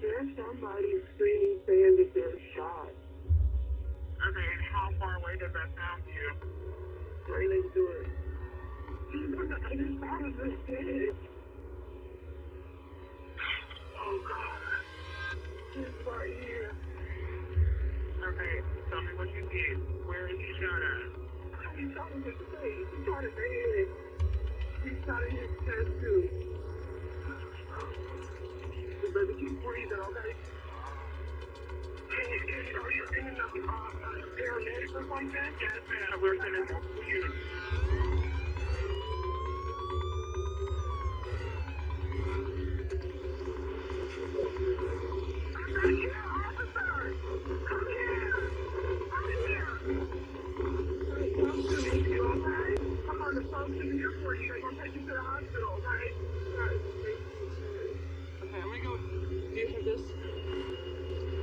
There's somebody screaming saying that they're shot. Okay, and how far away does that sound to you? Right next to it. The other side of the stage. Oh god. He's right here. Okay, tell me what you did. Where is he shot at? He shot in the face. He shot his head. He shot in his chest too. Me keep breathing, okay? Can you, are you in enough uh, uh, paramedics or something? Yes, man, we're units. I'm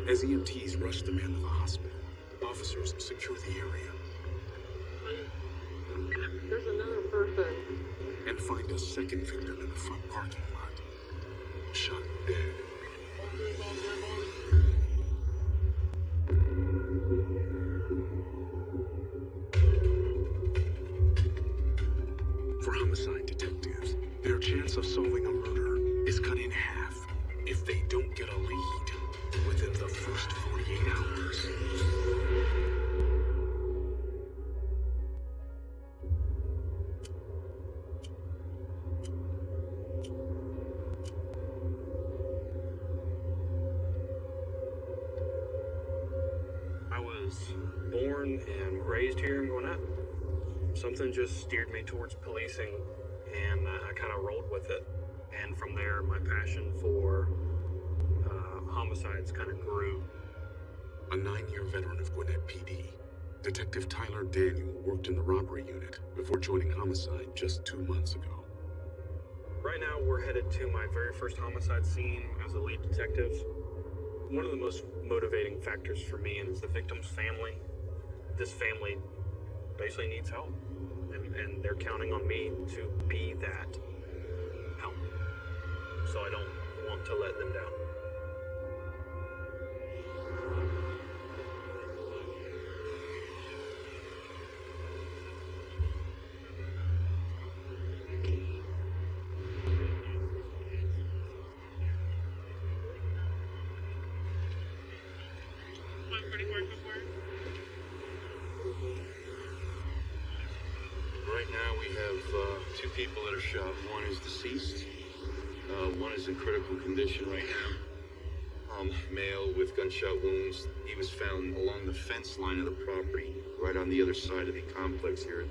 As EMTs rush the man to the hospital, officers secure the area There's another person. and find a second victim in the front parking lot. Shot dead. And uh, I kind of rolled with it. And from there, my passion for uh, homicides kind of grew. A nine-year veteran of Gwinnett PD, Detective Tyler Daniel worked in the robbery unit before joining homicide just two months ago. Right now, we're headed to my very first homicide scene as a lead detective. One of the most motivating factors for me is the victim's family. This family basically needs help, and, they're counting on me to be that help. So I don't want to let them down. One is deceased. Uh, one is in critical condition right now. Um, male with gunshot wounds. He was found along the fence line of the property, right on the other side of the complex here.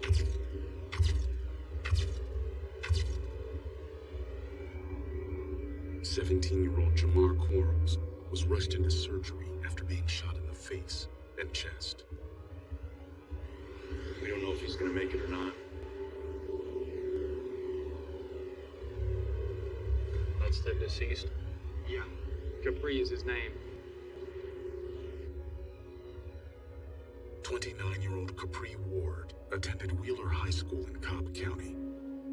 Seventeen-year-old Jamar Quarles was rushed into surgery after being shot in the face and chest. We don't know if he's gonna make it or not. That's the deceased. Yeah. Capri is his name. 29-year-old Capri Ward attended Wheeler High School in Cobb County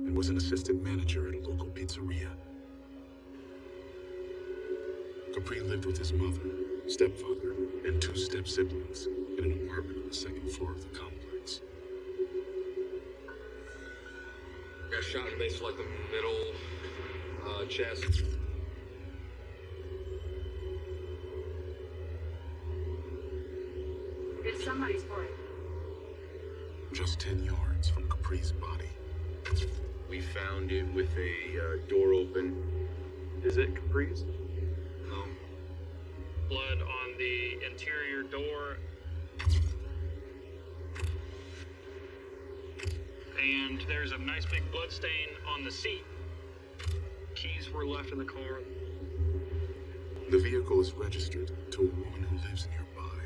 and was an assistant manager at a local pizzeria. Capri lived with his mother, stepfather, and two step-siblings in an apartment on the second floor of the complex. Got shot in basically like the middle uh, chest. It's somebody's boy. Just 10 yards from Capri's body. We found it with a uh, door open. Is it Capri's? No. Blood on the interior door. And there's a nice big blood stain on the seat. Keys were left in the car. The vehicle is registered to a woman who lives nearby.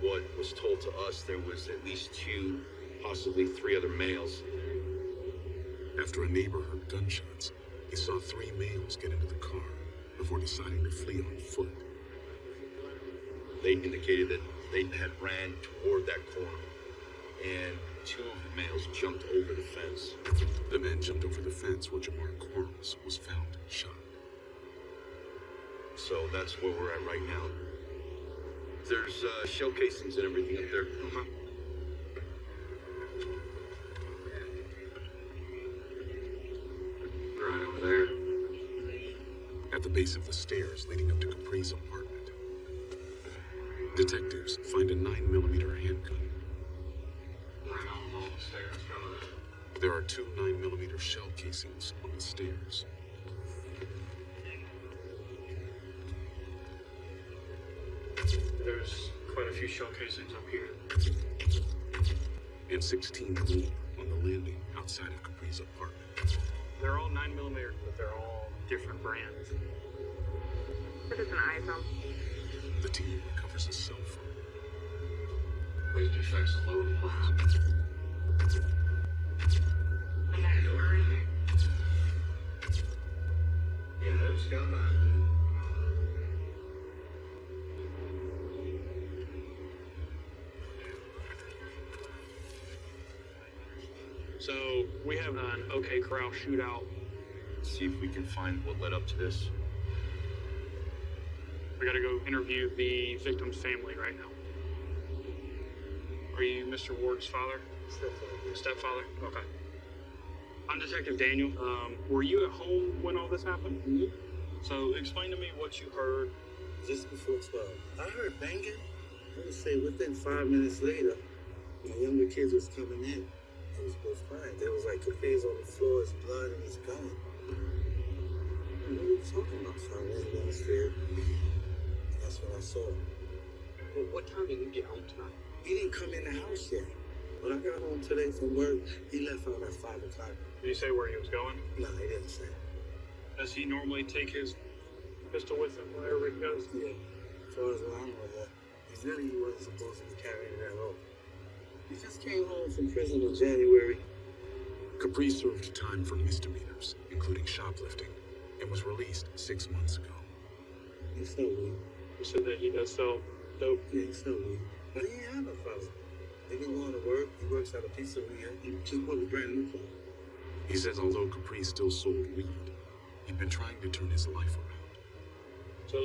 What was told to us, there was at least two, possibly three other males. After a neighbor heard gunshots, he saw three males get into the car before deciding to flee on foot. They indicated that they had ran toward that corner, and two of the males jumped over the fence. The man jumped over the fence where Jamar Quarles was found shot. So that's where we're at right now. There's uh, shell casings and everything up there. Uh-huh. Right over there. At the base of the stairs leading up to Capri's apartment, detectives find a 9mm handgun. There are two 9mm shell casings on the stairs. There's quite a few shell casings up here. and 16 more on the landing outside of Capri's apartment. They're all 9 millimeter, but they're all different brands. Put this an iPhone. The team recovers a cell phone. Wait, defects low. I'm So we have an OK Corral shootout. Let's See if we can find what led up to this. We gotta go interview the victim's family right now. Are you Mr. Ward's father? Stepfather? Stepfather? Okay. I'm Detective Daniel. Um, were you at home when all this happened? Mhm. So explain to me what you heard. just before 12. I heard banging. I would say within five minutes later, my younger kids was coming in. It was both crying. There was like, Capri's on the floor, his blood and his gun. What are you talking about? So I ran downstairs. That's what I saw. Well, what time did you get home tonight? He didn't come in the house yet. When I got home today from work, he left out at 5 o'clock. Did he say where he was going? No, he didn't say. Does he normally take his pistol with him wherever he goes? Yeah. As far as I know, yeah. He really wasn't supposed to be carrying it at all. He just came home from prison in January. Capri served time for misdemeanors, including shoplifting, and was released six months ago. He's so weak. He said that he does sell dope. Yeah, he's so weak. But he ain't have no problem. He been going to work. He works at a pizzeria. He just bought a brand new car. He says although Capri still sold weed, he'd been trying to turn his life around. So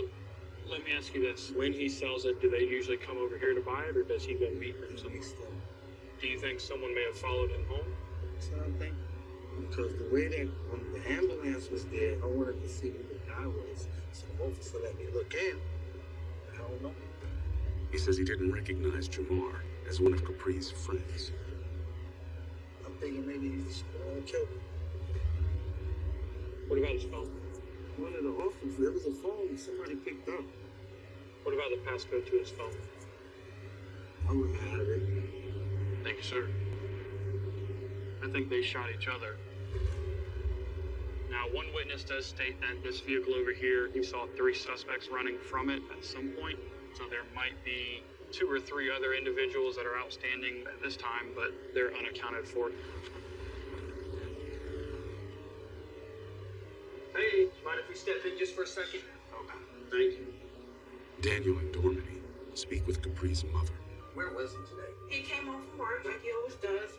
let me ask you this. When he sells it, do they usually come over here to buy it or does he go meet them So somewhere? still. Do you think someone may have followed him home? That's what I'm thinking. Because the way that when the ambulance was there, I wanted to see who the guy was. So the officer let me look in. I don't know. He says he didn't recognize Jamar as one of Capri's friends. I'm thinking maybe he's uh, killed him. What about his phone? One of the officers, there was a phone somebody picked up. What about the passcode to his phone? I would have it. Thank you, sir. I think they shot each other. Now, one witness does state that this vehicle over here, he saw three suspects running from it at some point. So there might be two or three other individuals that are outstanding at this time, but they're unaccounted for. Mind if we step in just for a second? Okay. Thank you. Daniel and Dormady speak with Capri's mother. Where was he today? He came home from work like he always does.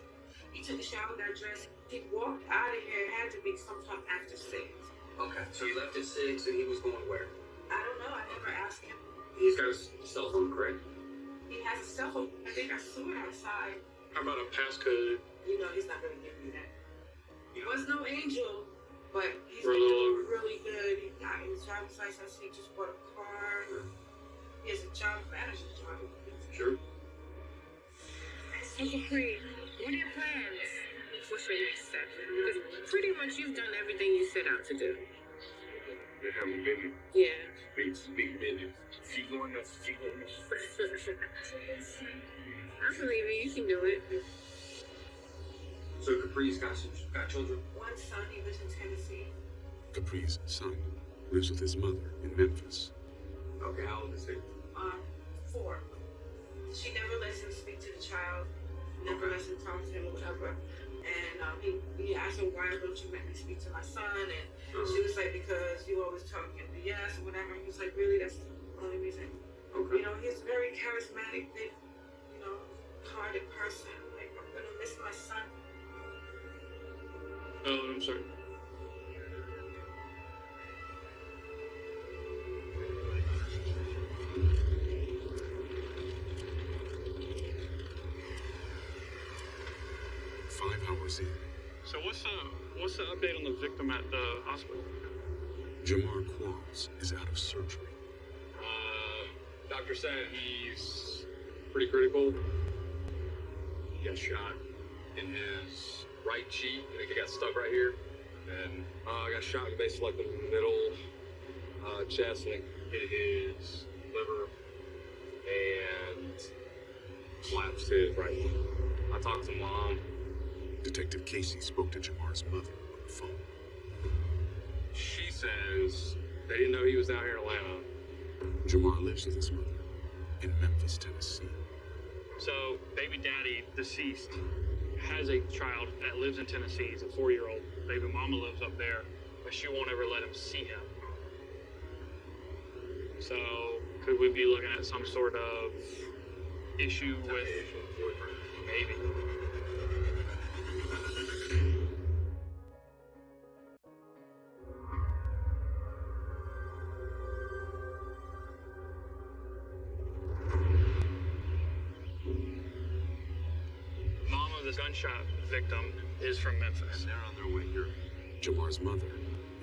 He took a shower, got dressed. He walked out of here. It had to be sometime after six. Okay, so he left at six and he was going where? I don't know. I never asked him. He's got his cell phone, correct? He has a cell phone. I think I saw it outside. How about a passcode? You know he's not gonna give me that. He was no angel, but he's We're been doing really good. He got his driver's license. He just bought a car. He has a job, manager job. Sure. So Capri, what are your plans? What's your next step? Because pretty much you've done everything you set out to do. They haven't been Yeah. big, big minutes. She going up, she going I believe it. You can do it. So Capri's got some got children? One son, he lives in Tennessee. Capri's son lives with his mother in Memphis. Okay, how old is he? Um, four. She never lets him speak to the child, never lets him talk to him or whatever. And um, he, he asked her, why don't you let me speak to my son? And she was like, because you always talking BS or whatever. He was like, really? That's the only reason. Okay. You know, he's a very charismatic, big, you know, hearted person. Like, I'm going to miss my son. Oh, I'm sorry. Five hours in. So what's the what's the update on the victim at the hospital? Jamar Quarles is out of surgery. Uh, doctor said he's pretty critical. He got shot in his right cheek. I think he got stuck right here. And uh, got shot in basically like the middle uh, chest and it hit his liver and collapsed his right lung. I talked to mom. Detective Casey spoke to Jamar's mother on the phone. She says they didn't know he was down here in Atlanta. Jamar lives with his mother in Memphis, Tennessee. So, baby daddy, deceased, has a child that lives in Tennessee. He's a four year old. Baby mama lives up there, but she won't ever let him see him. So, could we be looking at some sort of issue with maybe?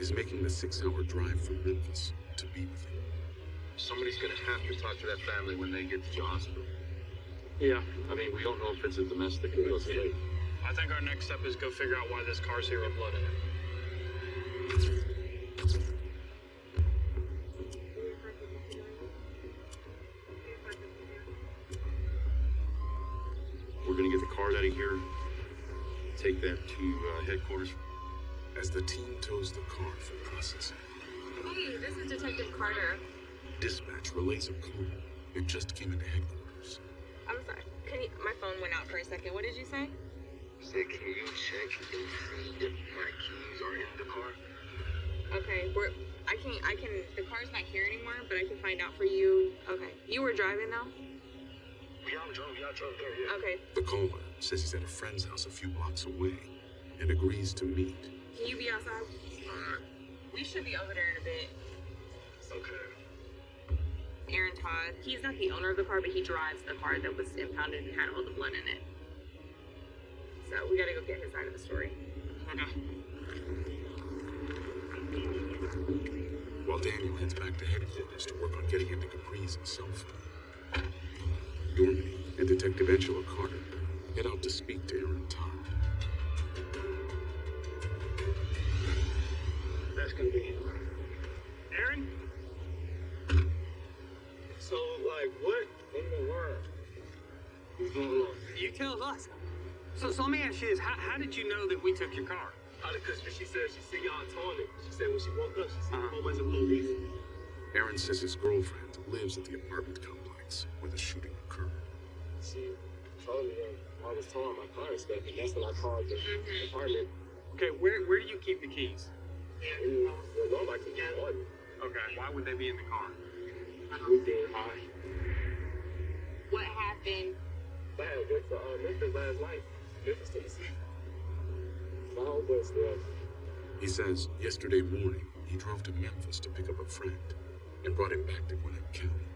Is making the six hour drive from Memphis to be with him. Somebody's gonna have to talk to that family when they get to the hospital. Yeah. I mean, we don't know if it's a domestic emergency. I think our next step is go figure out why this car's here with blood in it. We're gonna get the cars out of here, take them to uh, headquarters. As the team tows the car for processing, Hey, this is Detective Carter. dispatch relays a call. It just came into headquarters. I'm sorry. Can you, my phone went out for a second. What did you say? Said, can you check and see if my keys are in the car? Okay, we're. I can. I can. The car's not here anymore, but I can find out for you. Okay, you were driving though. Yeah, I'm drunk. Yeah, I'm drunk. Yeah, Okay, The caller says he's at a friend's house a few blocks away and agrees to meet. Can you be outside? Uh, we should be over there in a bit. Okay. Aaron Todd. He's not the owner of the car, but he drives the car that was impounded and had all the blood in it. So we gotta go get his side of the story. While Daniel heads back to headquarters to work on getting into Capri's cell phone. Dormany and Detective Angela Carter head out to speak to Aaron Todd. Gonna be. Aaron? So, like, what in the world is going on? You tell us. So, so let me ask you this: how, how did you know that we took your car? How the customer, she said she see y'all towing it. She said when she woke up, she seen Uh-huh. a whole bunch of police. Aaron says his girlfriend lives at the apartment complex where the shooting occurred. She told me that I was towing my car and stuff, and that's when I called the apartment. Okay, where where do you keep the keys? And the door like to get. Okay, why would they be in the car? We did high. What happened? I had went to uh, Memphis last night. Memphis, Tennessee. My homeboy still. He says yesterday morning he drove to Memphis to pick up a friend and brought him back to Gwinnett County.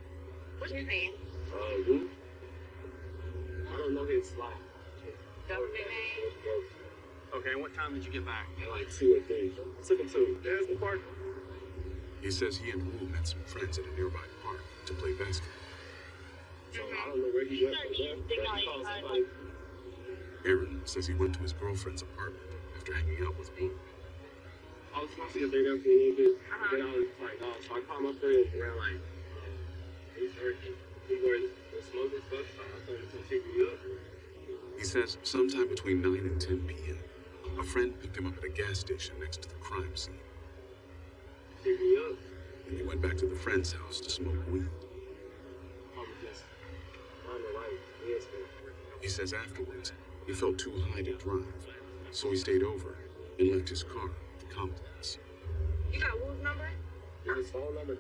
What's his name? Uh, Lou? I don't know his like. Government name? Okay, what time did you get back? At like two or three. I took him to Harrison Park. He says he and Wu met some friends at a nearby park to play basketball. So I don't know where he went from there. He called somebody. Aaron says he went to his girlfriend's apartment after hanging out with Wu. I was supposed to get there for a little bit. Then I was like, oh, so I called my friend around like eight thirty. He was smoking stuff. So I told him to pick me up. He says sometime between 9 and 10 p.m., a friend picked him up at a gas station next to the crime scene, Pick me up. and he went back to the friend's house to smoke weed. I was just on the right. Yes, man. He says afterwards he felt too high to drive, so he stayed over and left his car at the complex. You got Wolf's number? His phone number.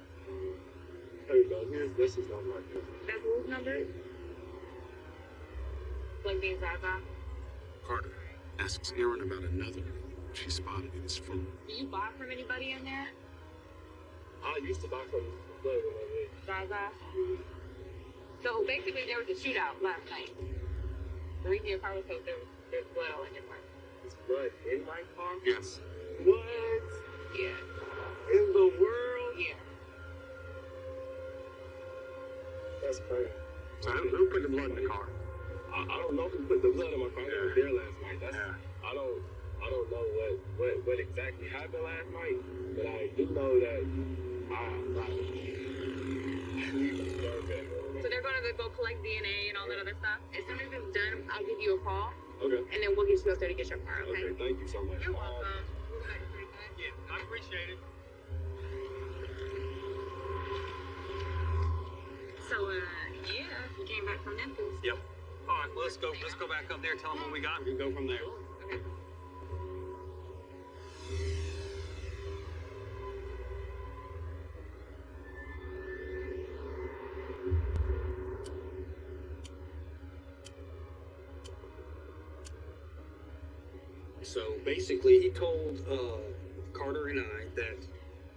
Here you go. Here's this is number right here. That's Wolf's number? Like being Zaza? Carter asks Aaron about another she spotted in his phone. Do you buy from anybody in there? I used to buy from the play when I was Zaza? So basically, there was a shootout last night. The reason your car was soaked, there was there's blood all in your car. His blood in my car? Yes. What? Yeah. In the world? Yeah. That's crazy. So who, who put the blood in the car? I, I don't know who put the blood in my car. I was there last night. That's Yeah. I don't I don't know what, what what exactly happened last night, but I do know that I like So they're gonna go collect DNA and all that other stuff. As soon as it's done, I'll give you a call, Okay. and then we'll get you up there to get your car. Okay. Okay, thank you so much. You're welcome. Yeah, I appreciate it. So, uh, yeah, you came back from Memphis. Yep. All right, let's go. Let's go back up there. Tell them what we got. We can go from there. So basically, he told uh, Carter and I that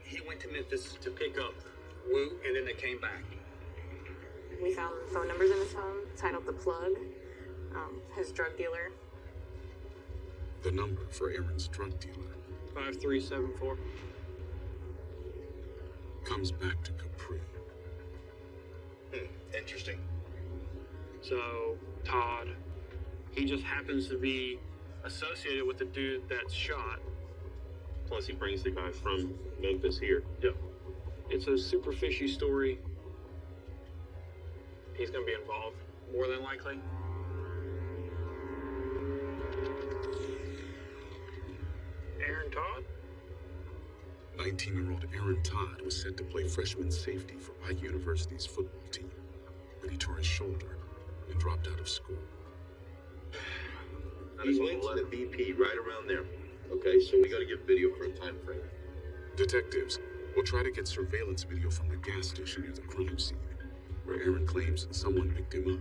he went to Memphis to pick up Wu, and then they came back. We found phone numbers in his phone titled The Plug, um, his drug dealer. The number for Aaron's drug dealer Five three seven four. comes back to Capri. Hmm, interesting. So Todd, he just happens to be associated with the dude that's shot. Plus, he brings the guy from Memphis here. Yep. It's a super fishy story. He's gonna be involved, more than likely. Aaron Todd? 19 year old Aaron Todd was set to play freshman safety for Pike University's football team, but he tore his shoulder and dropped out of school. He went to the BP right around there. Okay, so we gotta get video for a time frame. Detectives will try to get surveillance video from the gas station near the crime scene, where Aaron claims someone picked him up,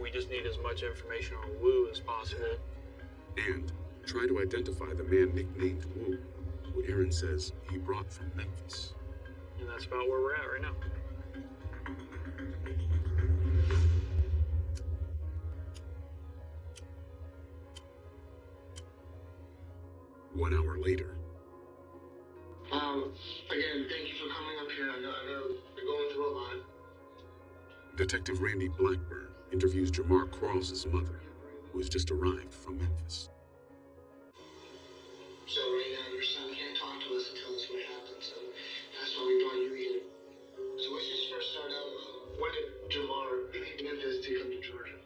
We just need as much information on Wu as possible. and try to identify the man nicknamed Wu, who Aaron says he brought from Memphis. And that's about where we're at right now. One hour later, Um, again, thank you for coming up here. I know, I know you're going through a lot. Detective Randy Blackburn interviews Jamar Quarles' mother, who has just arrived from Memphis. So right now, your son can't talk to us and tell us what happened. So that's why we brought you here. So let's just first start out. When did Jamar leave Memphis to come to Georgia?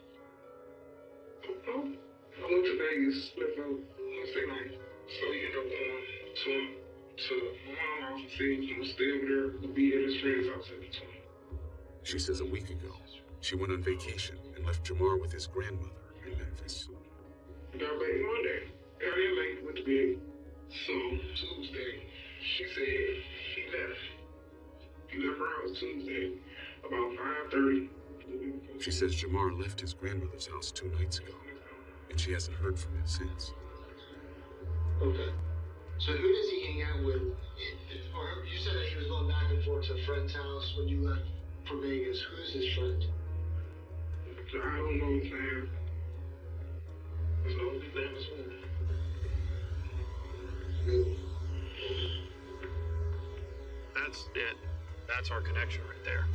Oh, I went to Vegas with him Wednesday night. So he ended up going to to my mom's house and said he was stay over there to be at his friend's house at the time. She says a week ago, she went on vacation and left Jamar with his grandmother in Memphis. Got back Monday. Got in late with the bed. So Tuesday, she said he left. He left her house Tuesday about five thirty. She says Jamar left his grandmother's house two nights ago, and she hasn't heard from him since. Okay. So who does he hang out with? Or you said that he was going back and forth to a friend's house when you left for Vegas. Who's his friend? I don't know is. That's it. That's our connection right there.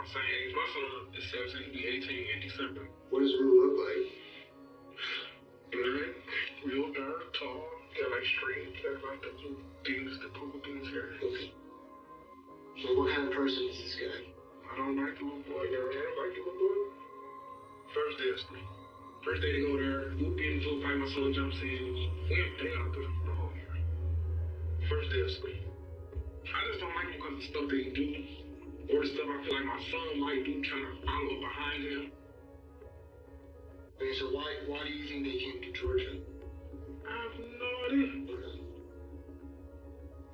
I know they around the same. My son is 17, he'll be 18 in December. What does Wu look like? Black, real dark, tall, got like straight, got like the blue things, the purple things here. Okay. So what kind of person is this guy? I don't like the little boy, girl. I don't like the little boy. First day of school. First day to go there, Luke getting into a fight, my son jumps in. We ain't they out there the whole year. First day of school. I just don't like him because of the stuff that he do, or stuff I feel like my son might do, trying to follow behind him. Okay, so why why do you think they came to Georgia? I have no idea.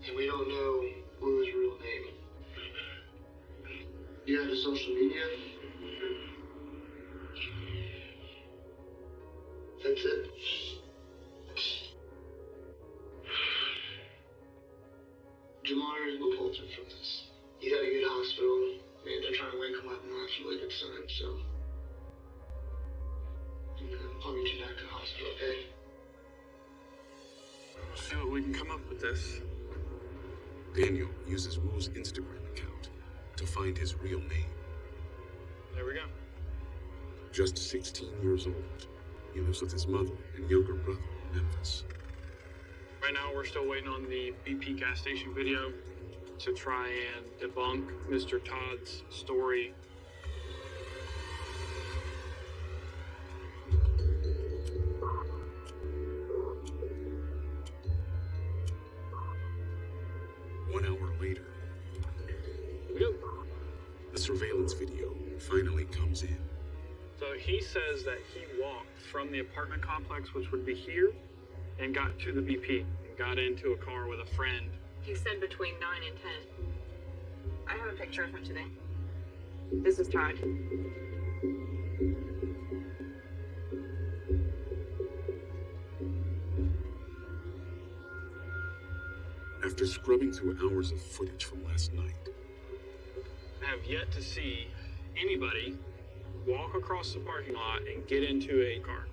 And we don't know Wu's real name. You have a social media? That's it. Jamar is revolted from this. He's at a good hospital. Man, they're trying to wake him up and not feel like it's time, so. I'm gonna I'll meet you back to the hospital, okay? We'll see what we can come up with this. Daniel uses Wu's Instagram account to find his real name. There we go. Just 16 years old, he lives with his mother and younger brother in Memphis. Right now, we're still waiting on the BP gas station video to try and debunk Mr. Todd's story. One hour later, the surveillance video finally comes in. So he says that he walked from the apartment complex, which would be here, and got to the BP and got into a car with a friend. He said between 9 and 10. I have a picture of him today. This is Todd. After scrubbing through hours of footage from last night, I have yet to see anybody walk across the parking lot and get into a car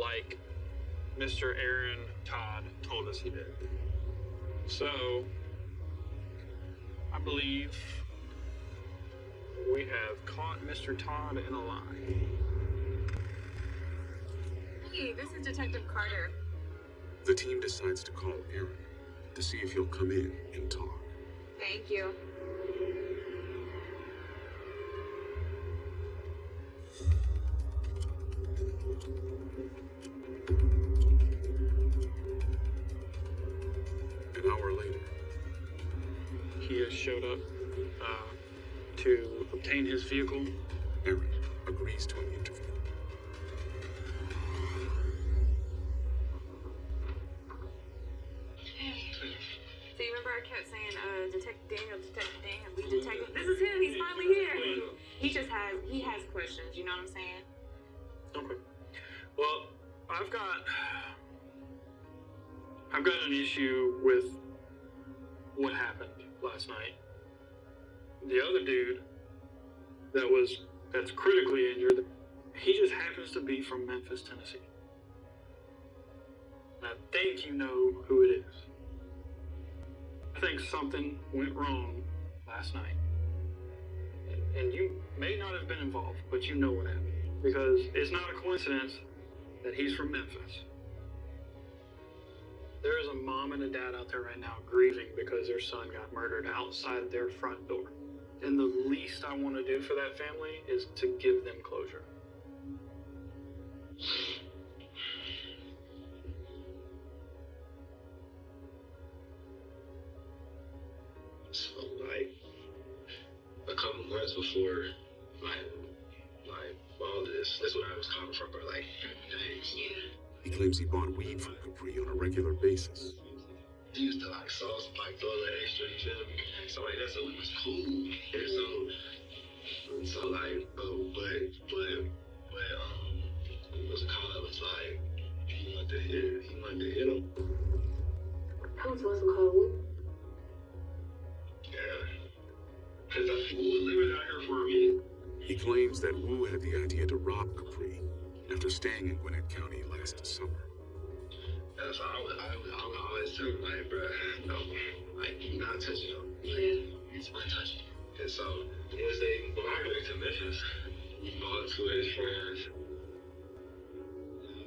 like Mr. Aaron Todd told us he did. So, I believe we have caught Mr. Todd in a lie. Hey, this is Detective Carter. the team decides to call Aaron to see if he'll come in and talk. Thank you. Showed up uh, to obtain his vehicle. Aaron agrees to an interview. So you remember I kept saying, uh, Detective Daniel, Detective Daniel, we detective. This is him. He's finally here. He just has he has questions. You know what I'm saying? Okay. Well, I've got I've got an issue with what happened last night. The other dude that was that's critically injured, he just happens to be from Memphis, Tennessee. And I think you know who it is. I think something went wrong last night. And, and you may not have been involved, but you know what happened. Because it's not a coincidence that he's from Memphis. There is a mom and a dad out there right now grieving because their son got murdered outside their front door. And the least I want to do for that family is to give them closure. So like a couple months before like like all this, that's what I was coming from, bro. Like mm-hmm. days. He claims he bought weed from Capri on a regular basis. He used to like sauce, like throw that extra, you feel me? So like that's so it was cool. And so and so like oh but but but um it was called it was like he wanted to hit he wanted to hit him. Who's what's it called? Yeah. Cause I was living out here for a minute. He claims that Wu had the idea to rob Capri after staying in Gwinnett County last summer. And I would, I would, I would always tell him, like, bro, no, like, you not touching him. Like, he's not touching. And so, once they, when I got to Memphis, we bought two of his friends.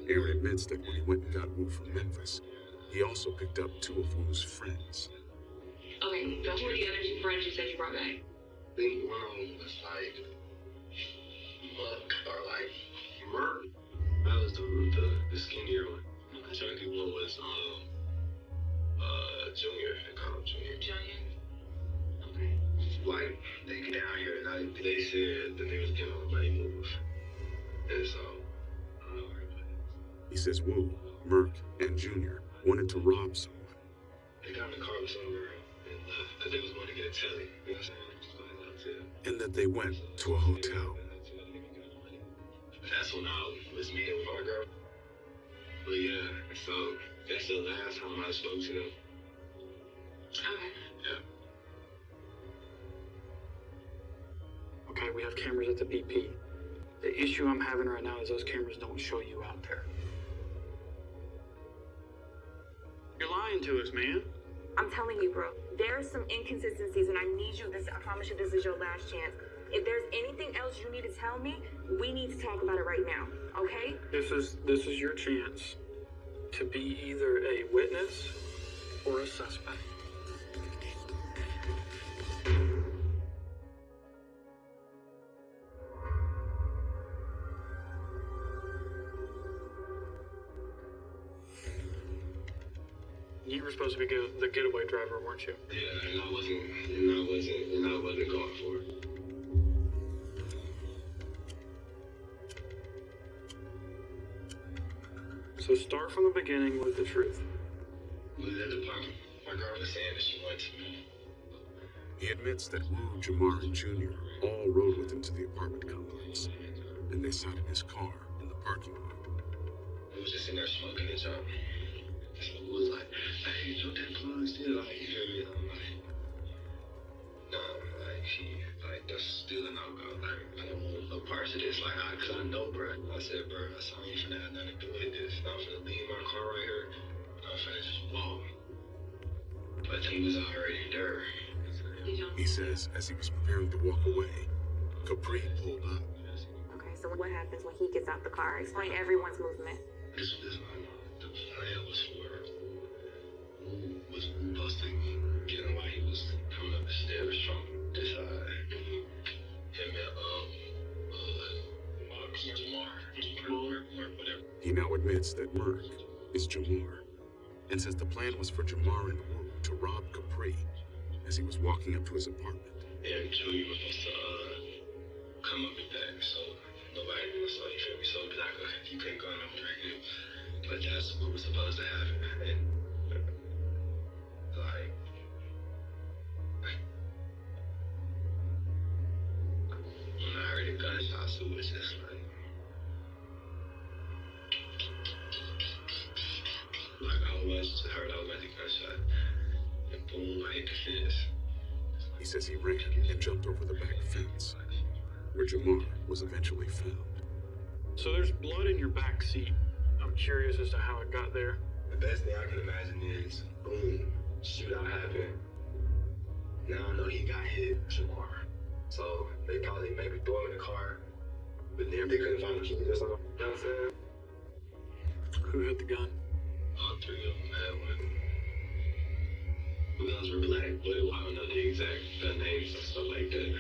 Aaron admits that when he went and got Wu from Memphis, he also picked up two of Wu's friends. Okay, so who are the other two friends you said you brought back? I think one of them was like, Muck, or like, Merck. That was the, the, the skinnier one. The chunky one was, um, uh, Junior. They call him Junior. Junior. Like, they get down here and I, they said that they was getting on the money move. And so, uh, He says Wu, Merck, and Junior wanted to rob someone. they got in the car with somewhere and left because they was going to get a telly. You know what I'm saying? To get a telly. and that they went to a hotel. That's when I was meeting with my girl. But yeah, so that's the last time I spoke to them. Okay. Yeah. Okay, we have cameras at the BP. The issue I'm having right now is those cameras don't show you out there. You're lying to us, man. I'm telling you, bro. There are some inconsistencies, and I need you. This, I promise you, this is your last chance. If there's anything else you need to tell me, we need to talk about it right now. Okay? This is this is your chance to be either a witness or a suspect. You were supposed to be get- the getaway driver, weren't you? Yeah, and I wasn't, and I wasn't, and I wasn't going for it. So start from the beginning with the truth. We the park. My girl was saying that she went to me. He admits that Wu, Jamar, and Junior all rode with him to the apartment complex, and they sat in his car in the parking lot. We was just in there smoking and jump. So we was like, hey, you that plug still? Like, you feel me? I'm like, nah, like, she, like, that's still a no-go. Like, I don't want no parts of this. Like, I, cause I know, bro. I said, bro, I saw you finna have nothing to do with this. I'm finna leave my car right here. I'm finna just walk. But he was already there. He says as he was preparing to walk away, Capri pulled up. Okay, so what happens when he gets out the car? Explain everyone's movement. This this one, the plan was for Wu was supposed to get him while he was coming up the stairs from this side. He now admits that Merck is Jamar, and says the plan was for Jamar and Wu to rob Capri as he was walking up to his apartment. And Junior was supposed to uh come up and back, so nobody was so you feel me, so like uh, you couldn't go no drinking. But that's what was supposed to happen. And gunshots, it was just like like I was just heard I was at the gunshot and boom I hit the fence. He says he ran and jumped over the back fence, where Jamar was eventually found. So there's blood in your back seat. I'm curious as to how it got there. The best thing I can imagine is boom, shootout happened. Now I know he got hit tomorrow. So they probably maybe threw him in the car, but then they couldn't find the keys or something. You know what I'm saying? Who had the gun? All three of them had one. The guns were black, but I don't know the exact gun names and stuff like that.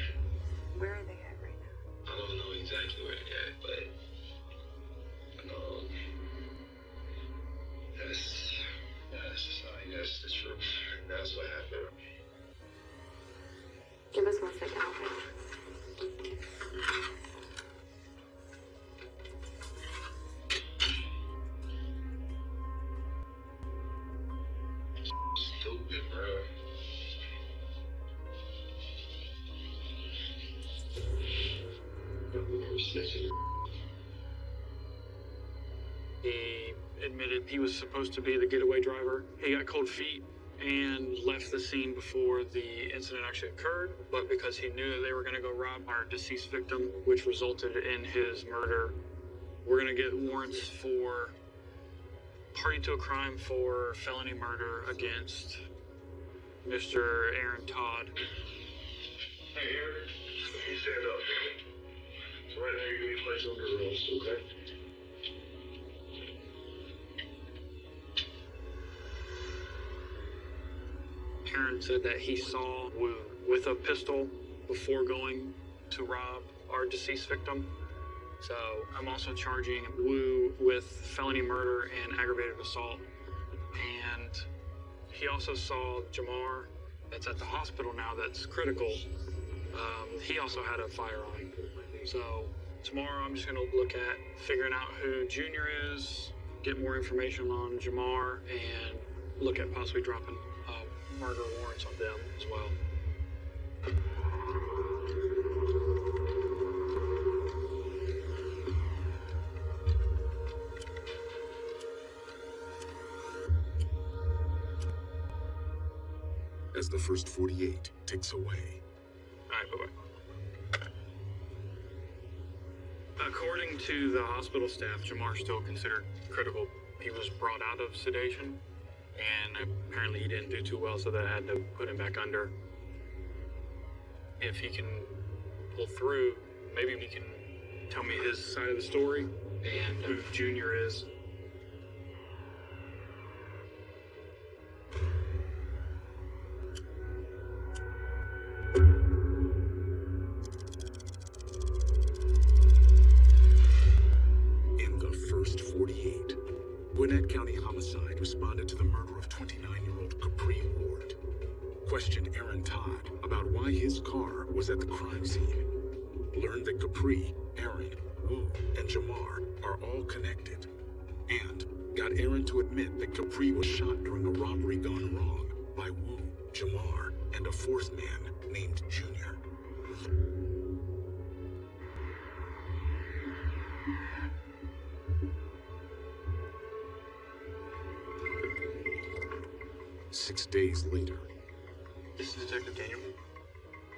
Where are they at right now? I don't know exactly where they at, but um, that's that's just like that's the truth. That's what happened. Give us one second, okay? Snitching. He admitted he was supposed to be the getaway driver. He got cold feet and left the scene before the incident actually occurred, but because he knew that they were going to go rob our deceased victim, which resulted in his murder, we're going to get warrants for party to a crime for felony murder against Mr. Aaron Todd. Hey, Eric, you stand up. Right now you're placed under arrest, okay? Aaron said that he saw Wu with a pistol before going to rob our deceased victim. So I'm also charging Wu with felony murder and aggravated assault. And he also saw Jamar, that's at the hospital now, that's critical. Um, he also had a firearm. So Tomorrow, I'm just gonna look at figuring out who Junior is, get more information on Jamar, and look at possibly dropping uh, murder warrants on them as well. As the first 48 ticks away, According to the hospital staff, Jamar still considered critical. He was brought out of sedation, and apparently he didn't do too well, so they had to put him back under. If he can pull through, maybe he can tell me his side of the story and who Junior is.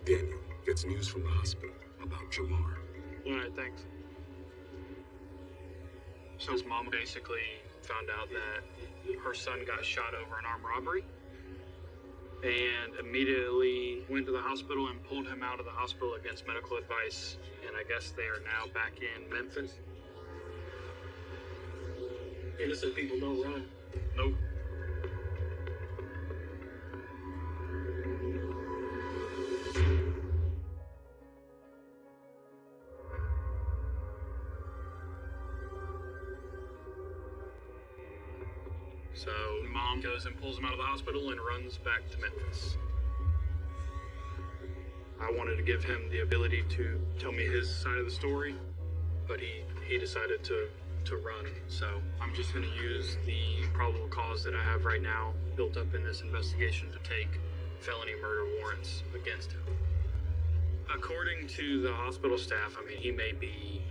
Daniel gets news from the hospital about Jamar. Alright, thanks. So his mom basically found out that her son got shot over an armed robbery and immediately went to the hospital and pulled him out of the hospital against medical advice. And I guess they are now back in Memphis. Innocent people don't run. Nope. And pulls him out of the hospital and runs back to Memphis. I wanted to give him the ability to tell me his side of the story, but he he decided to to run. So I'm just going to use the probable cause that I have right now built up in this investigation to take felony murder warrants against him. According to the hospital staff, I mean, he may be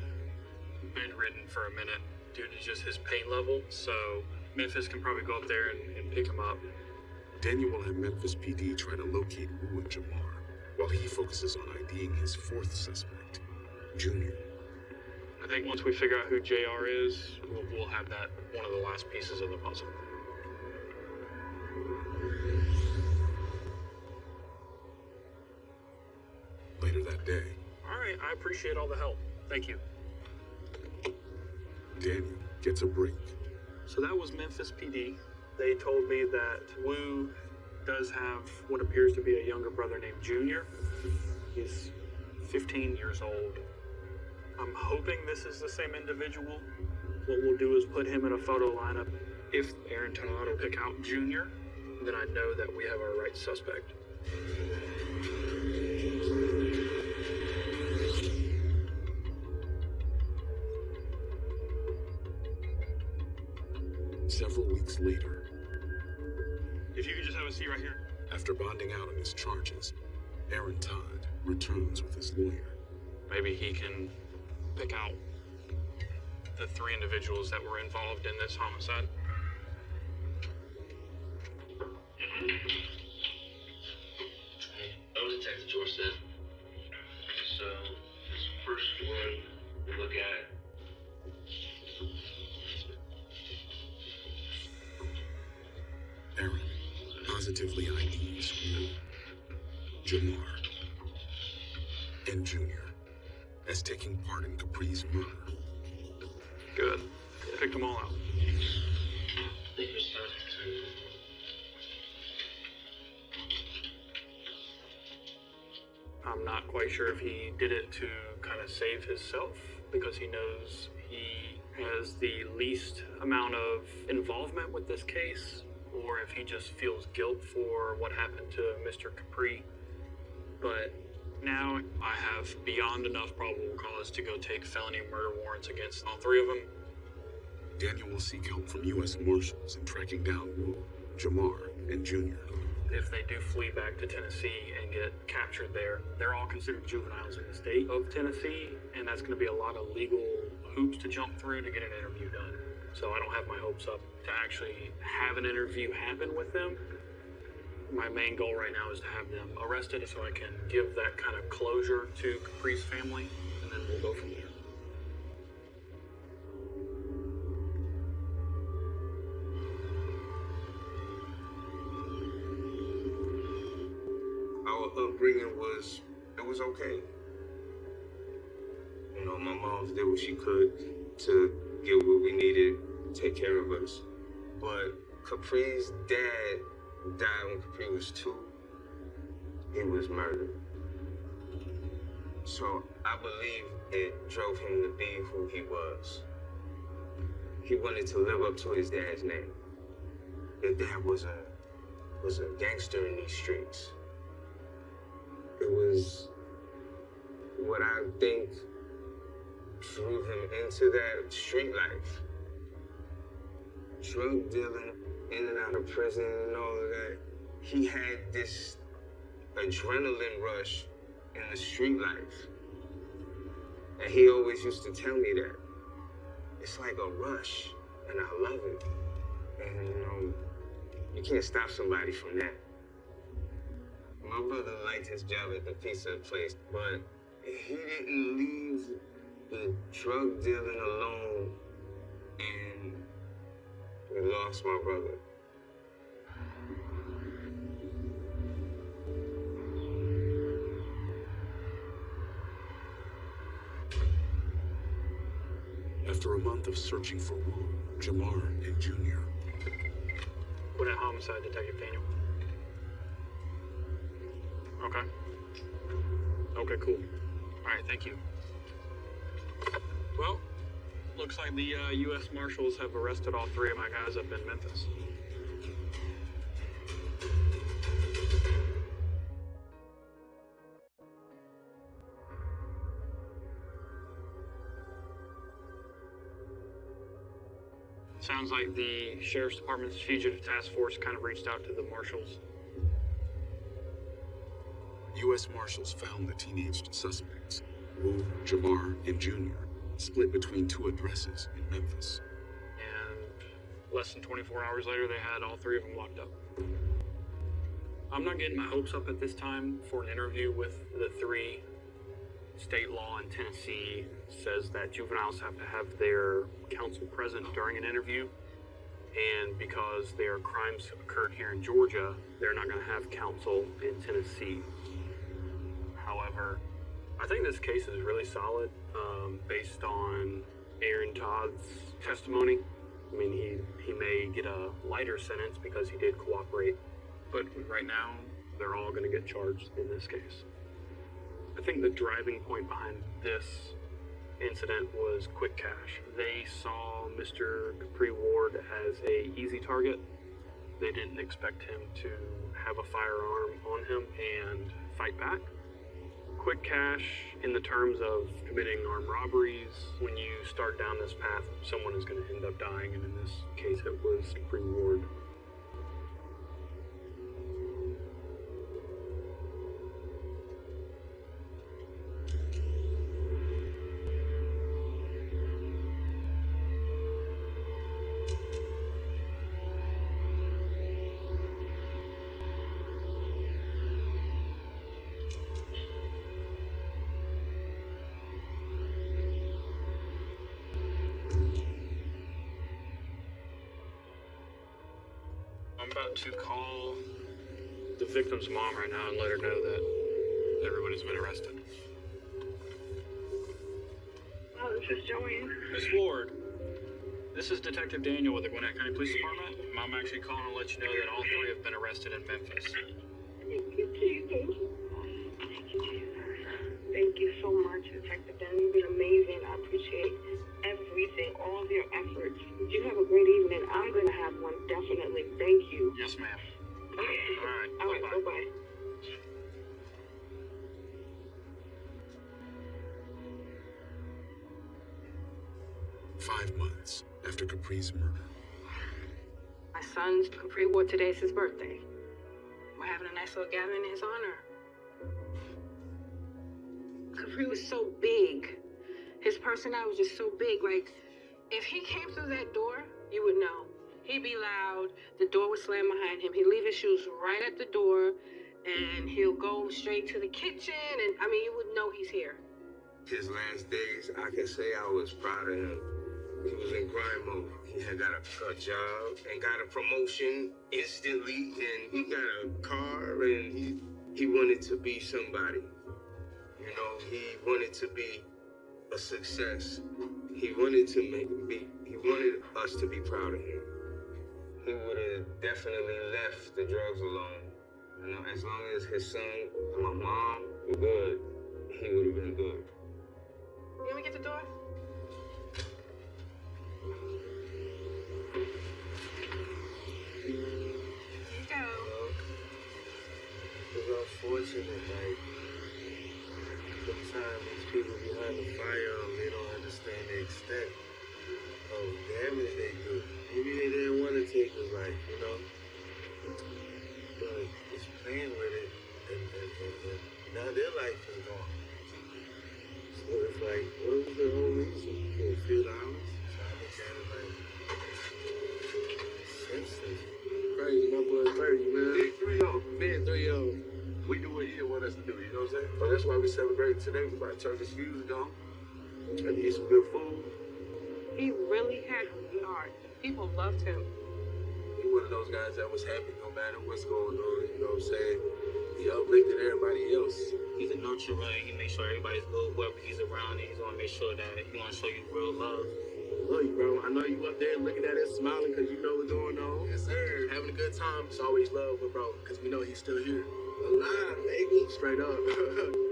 bedridden for a minute due to just his pain level. So Memphis can probably go up there and, and pick him up. Daniel will have Memphis PD try to locate Wu and Jamar, while he focuses on IDing his fourth suspect, Junior. I think once we figure out who JR is, we'll, we'll have that one of the last pieces of the puzzle. Later that day, All right, I appreciate all the help. Thank you. Daniel gets a break. So that was Memphis PD. They told me that Wu does have what appears to be a younger brother named Junior. He's 15 years old. I'm hoping this is the same individual. What we'll do is put him in a photo lineup. If Aaron Todd will pick out Junior, then I know that we have our right suspect. Several weeks If you could just have a seat right here. after bonding out on his charges, Aaron Todd returns with his lawyer. Maybe he can pick out the three individuals that were involved in this homicide. Mm-hmm. I'm Detective Jordan. So, this first one we look at. Aaron positively IDs Wu, Jamar, and Junior as taking part in Capri's murder. Good. Picked them all out. Thank you, sir. I'm not quite sure if he did it to kind of save himself because he knows he has the least amount of involvement with this case, or if he just feels guilt for what happened to Mr. Capri. But Now I have beyond enough probable cause to go take felony murder warrants against all three of them. Daniel will seek help from U.S. Marshals in tracking down Wu, Jamar, and Junior. If they do flee back to Tennessee and get captured there, they're all considered juveniles in the state of Tennessee, and that's going to be a lot of legal hoops to jump through to get an interview done. So I don't have my hopes up to actually have an interview happen with them. My main goal right now is to have them arrested so I can give that kind of closure to Capri's family, and then we'll go from there. Our upbringing was, it was okay. You know, my mom did what she could to get what we needed, take care of us. But Capri's dad died when Capri was two. He was murdered. So I believe it drove him to be who he was. He wanted to live up to his dad's name. His dad was a was a gangster in these streets. It was what I think drew him into that street life. Drug dealing, in and out of prison and all of that. He had this adrenaline rush in the street life. And he always used to tell me that. It's like a rush, and I love it. And you know, you can't stop somebody from that. My brother liked his job at the pizza place, but he didn't leave the drug dealing alone, and we lost my brother. After a month of searching for Wu, Jamar, and Junior, Gwinnett Homicide Detective Daniel. Okay. Okay, cool. Alright, thank you. Looks like the uh, U.S. Marshals have arrested all three of my guys up in Memphis. Sounds like the Sheriff's Department's Fugitive Task Force kind of reached out to the Marshals. U.S. Marshals found the teenaged suspects, Wu, Jamar, and Junior, split between two addresses in Memphis. And less than 24 hours later, they had all three of them locked up. I'm not getting my hopes up at this time for an interview with the three. State law in Tennessee says that juveniles have to have their counsel present during an interview. And because their crimes occurred here in Georgia, they're not going to have counsel in Tennessee. However, I think this case is really solid um, based on Aaron Todd's testimony. I mean, he, he may get a lighter sentence because he did cooperate, but right now, they're all going to get charged in this case. I think the driving point behind this incident was quick cash. They saw Mr. Capri Ward as a easy target. They didn't expect him to have a firearm on him and fight back. Quick cash, in the terms of committing armed robberies, when you start down this path, someone is going to end up dying, and in this case, it was Capri Ward. To call the victim's mom right now and let her know that everybody's been arrested. Oh, this is Joanne. Miss Ward, this is Detective Daniel with the Gwinnett County Police Department. I'm actually calling to let you know that all three have been arrested in Memphis. thank you so much. Detective. fact, you've been amazing. I appreciate everything, all of your efforts. You have a great evening. I'm going to have one, definitely. Thank you. Yes, ma'am. All right. All right. Bye-bye. bye-bye. Five months after Capri's murder. My son's Capri Ward today's his birthday. We're having a nice little gathering in his honor. Capri was so big. His personality was just so big. Like, if he came through that door, you would know. He'd be loud, the door would slam behind him. He'd leave his shoes right at the door, and he'll go straight to the kitchen. And I mean, you would know he's here. His last days, I can say I was proud of him. He was in grind mode. He had got a, a job and got a promotion instantly, and he got a car, and he he wanted to be somebody. You know, he wanted to be a success. He wanted to make be. He wanted us to be proud of him. He would have definitely left the drugs alone. You know, as long as his son and my mom were good, he would have been good. Let me get the door. People behind the firearm, um, they don't understand the extent of damage they do. Maybe they didn't want to take his life, you know? But it's playing with it, and, and, and, and now their life is gone. So it's like, what was the whole reason? For a few dollars? Today. We about to turn this music on and eat some good food. He really had a good heart. People loved him. He one of those guys that was happy no matter what's going on, you know what I'm saying? He uplifted everybody else. He's a nurturer. He makes sure everybody's good, whoever he's around, and he's gonna make sure that he wanna show you real love. Love you, bro. I know you up there looking at us, smiling because you know what's going on. Yes, sir. Having a good time. It's always love, but bro, because we know he's still here. Alive, baby. Straight up.